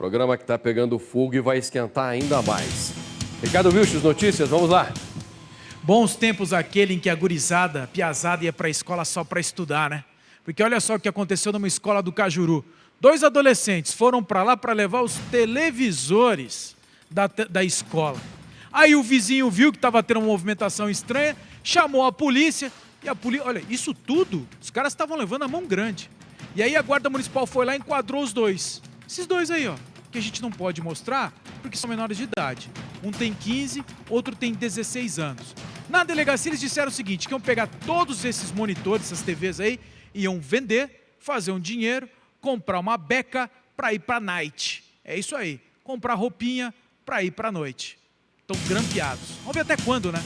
Programa que está pegando fogo e vai esquentar ainda mais. Ricardo Wilches, notícias, vamos lá. Bons tempos aquele em que a gurizada, a piazada ia para a escola só para estudar, né? Porque olha só o que aconteceu numa escola do Cajuru. Dois adolescentes foram para lá para levar os televisores da, da escola. Aí o vizinho viu que estava tendo uma movimentação estranha, chamou a polícia, e a polícia, olha, isso tudo, os caras estavam levando a mão grande. E aí a guarda municipal foi lá e enquadrou os dois. Esses dois aí, ó, que a gente não pode mostrar porque são menores de idade. Um tem 15, outro tem 16 anos. Na delegacia eles disseram o seguinte, que iam pegar todos esses monitores, essas TVs aí, iam vender, fazer um dinheiro, comprar uma beca para ir para night. É isso aí, comprar roupinha para ir para noite. Estão grampeados. Vamos ver até quando, né?